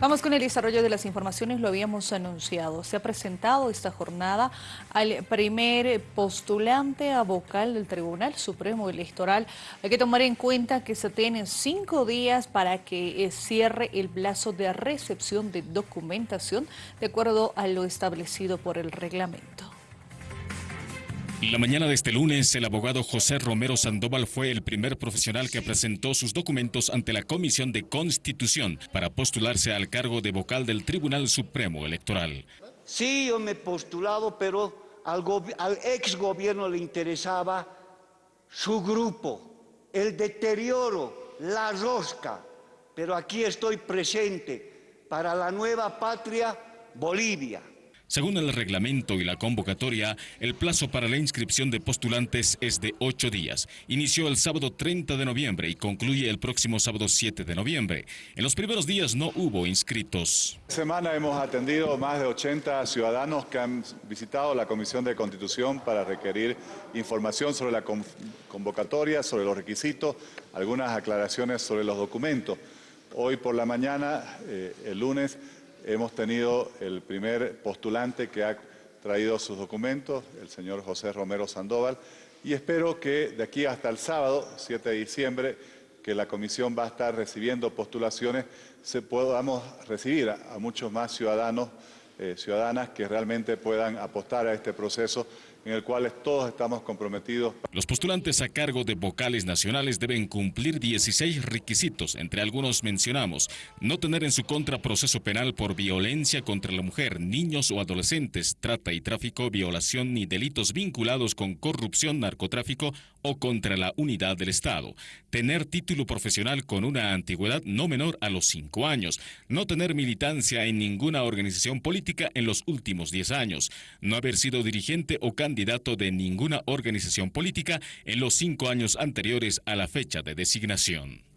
Vamos con el desarrollo de las informaciones, lo habíamos anunciado. Se ha presentado esta jornada al primer postulante a vocal del Tribunal Supremo Electoral. Hay que tomar en cuenta que se tienen cinco días para que eh, cierre el plazo de recepción de documentación de acuerdo a lo establecido por el reglamento. La mañana de este lunes, el abogado José Romero Sandoval fue el primer profesional que presentó sus documentos ante la Comisión de Constitución para postularse al cargo de vocal del Tribunal Supremo Electoral. Sí, yo me he postulado, pero al, al ex gobierno le interesaba su grupo, el deterioro, la rosca. Pero aquí estoy presente para la nueva patria, Bolivia. Según el reglamento y la convocatoria, el plazo para la inscripción de postulantes es de ocho días. Inició el sábado 30 de noviembre y concluye el próximo sábado 7 de noviembre. En los primeros días no hubo inscritos. Esta semana hemos atendido más de 80 ciudadanos que han visitado la Comisión de Constitución para requerir información sobre la convocatoria, sobre los requisitos, algunas aclaraciones sobre los documentos. Hoy por la mañana, eh, el lunes, hemos tenido el primer postulante que ha traído sus documentos, el señor José Romero Sandoval, y espero que de aquí hasta el sábado, 7 de diciembre, que la comisión va a estar recibiendo postulaciones, se podamos recibir a, muchos más ciudadanos, eh, ciudadanas que realmente puedan apostar a este proceso en el cual todos estamos comprometidos. Los postulantes a cargo de vocales nacionales deben cumplir 16 requisitos, entre algunos mencionamos no tener en su contra proceso penal por violencia contra la mujer, niños o adolescentes, trata y tráfico, violación ni delitos vinculados con corrupción, narcotráfico o contra la unidad del Estado, tener título profesional con una antigüedad no menor a los 5 años, no tener militancia en ninguna organización política en los últimos 10 años, no haber sido dirigente o candidato de ninguna organización política en los cinco años anteriores a la fecha de designación.